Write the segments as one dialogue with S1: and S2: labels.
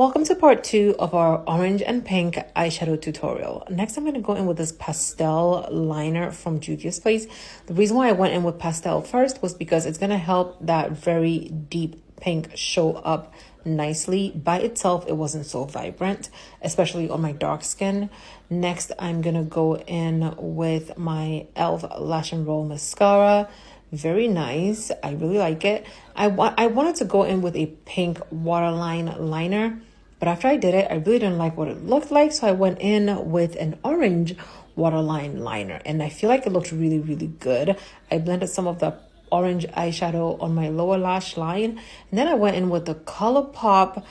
S1: Welcome to part two of our orange and pink eyeshadow tutorial. Next, I'm going to go in with this pastel liner from Juvia's Place. The reason why I went in with pastel first was because it's going to help that very deep pink show up nicely. By itself, it wasn't so vibrant, especially on my dark skin. Next, I'm going to go in with my e.l.f. Lash and Roll Mascara very nice i really like it i want i wanted to go in with a pink waterline liner but after i did it i really didn't like what it looked like so i went in with an orange waterline liner and i feel like it looked really really good i blended some of the orange eyeshadow on my lower lash line and then i went in with the ColourPop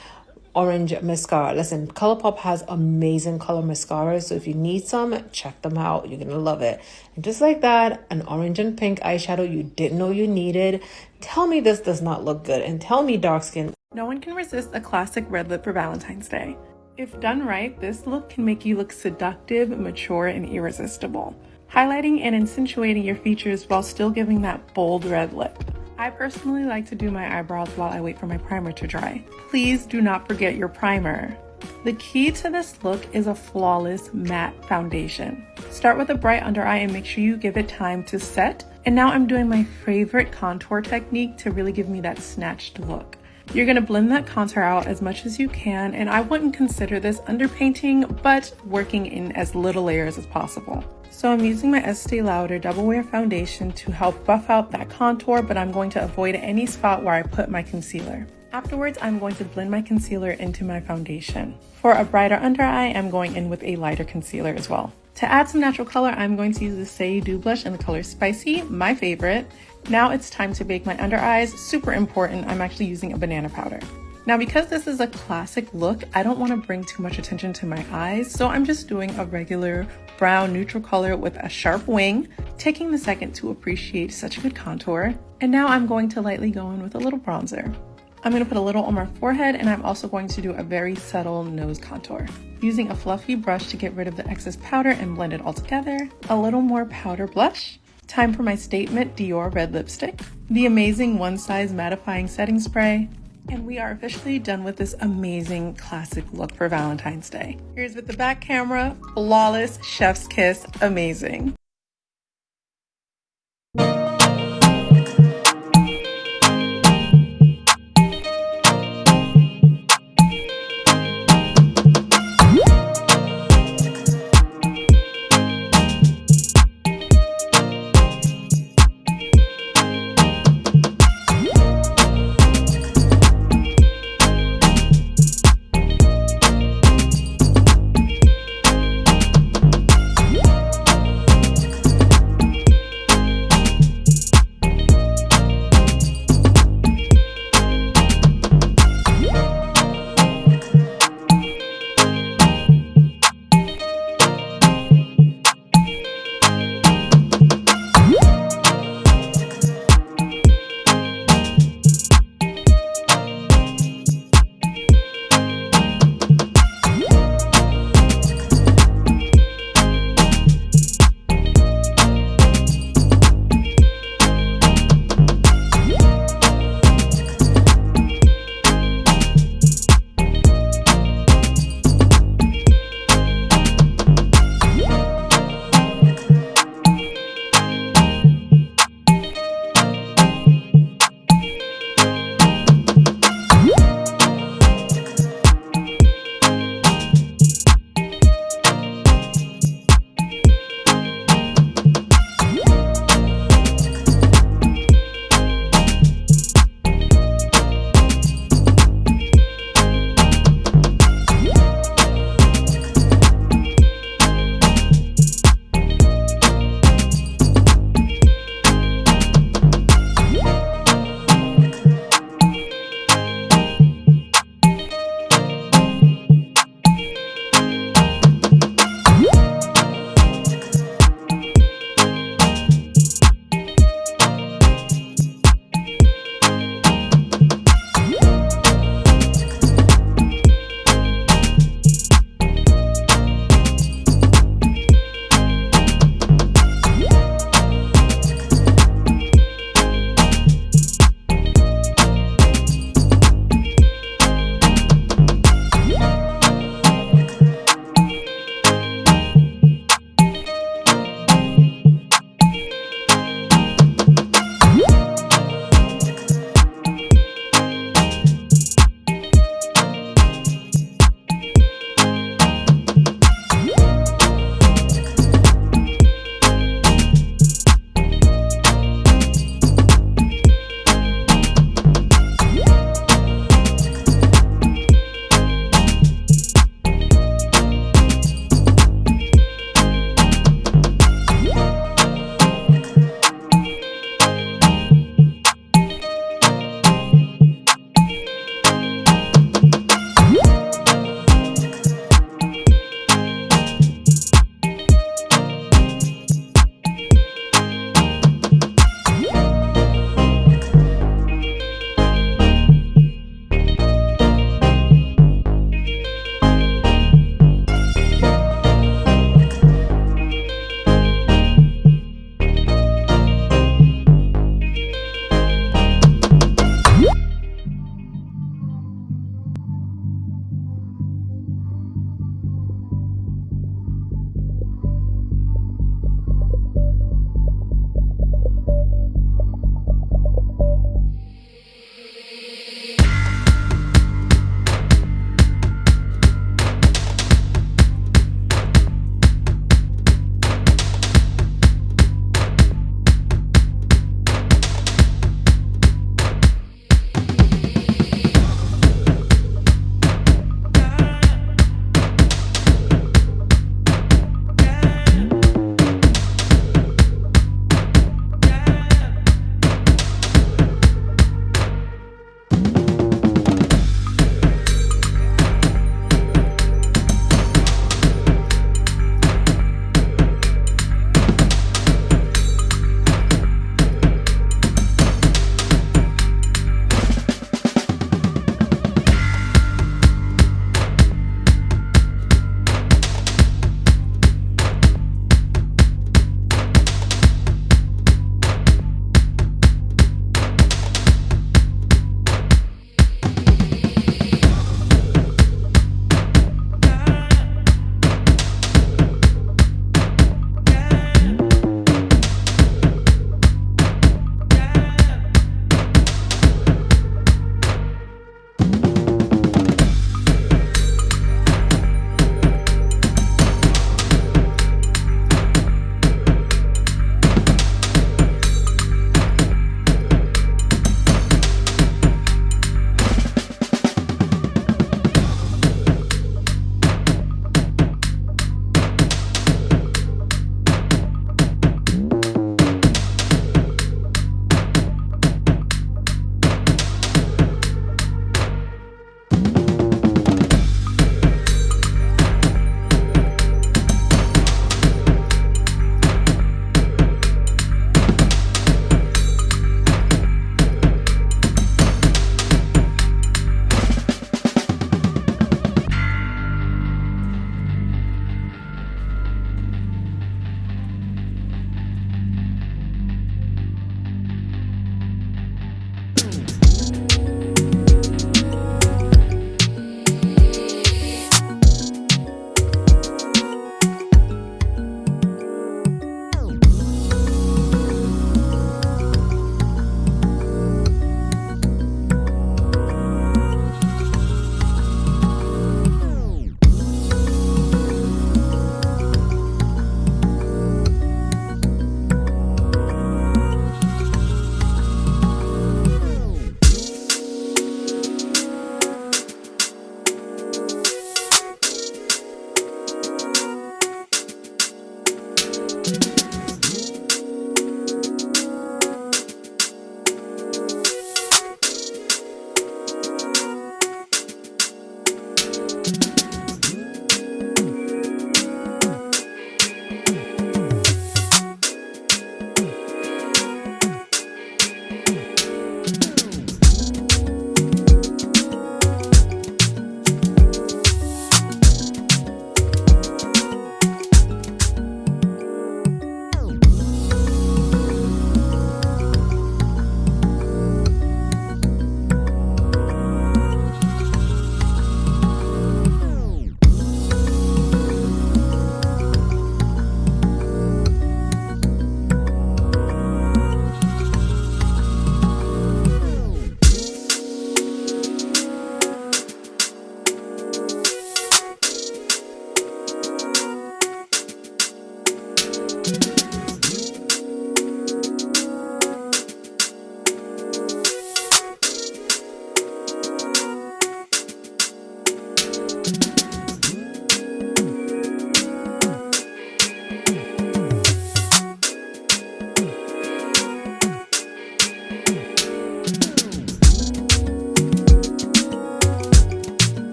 S1: orange mascara. Listen, ColourPop has amazing color mascara, so if you need some, check them out. You're gonna love it. And just like that, an orange and pink eyeshadow you didn't know you needed. Tell me this does not look good, and tell me dark skin.
S2: No one can resist a classic red lip for Valentine's Day. If done right, this look can make you look seductive, mature, and irresistible, highlighting and accentuating your features while still giving that bold red lip. I personally like to do my eyebrows while I wait for my primer to dry. Please do not forget your primer. The key to this look is a flawless matte foundation. Start with a bright under eye and make sure you give it time to set. And now I'm doing my favorite contour technique to really give me that snatched look. You're gonna blend that contour out as much as you can, and I wouldn't consider this underpainting, but working in as little layers as possible. So I'm using my Estee Lauder Double Wear Foundation to help buff out that contour, but I'm going to avoid any spot where I put my concealer. Afterwards, I'm going to blend my concealer into my foundation. For a brighter under eye, I'm going in with a lighter concealer as well. To add some natural color, I'm going to use the Saie Dew Blush in the color Spicy, my favorite. Now it's time to bake my under eyes. Super important, I'm actually using a banana powder. Now because this is a classic look, I don't want to bring too much attention to my eyes, so I'm just doing a regular brown neutral color with a sharp wing, taking the second to appreciate such a good contour. And now I'm going to lightly go in with a little bronzer. I'm going to put a little on my forehead and I'm also going to do a very subtle nose contour. Using a fluffy brush to get rid of the excess powder and blend it all together. A little more powder blush. Time for my Statement Dior Red Lipstick. The amazing one size mattifying setting spray. And we are officially done with this amazing classic look for Valentine's Day. Here's with the back camera, flawless, chef's kiss, amazing.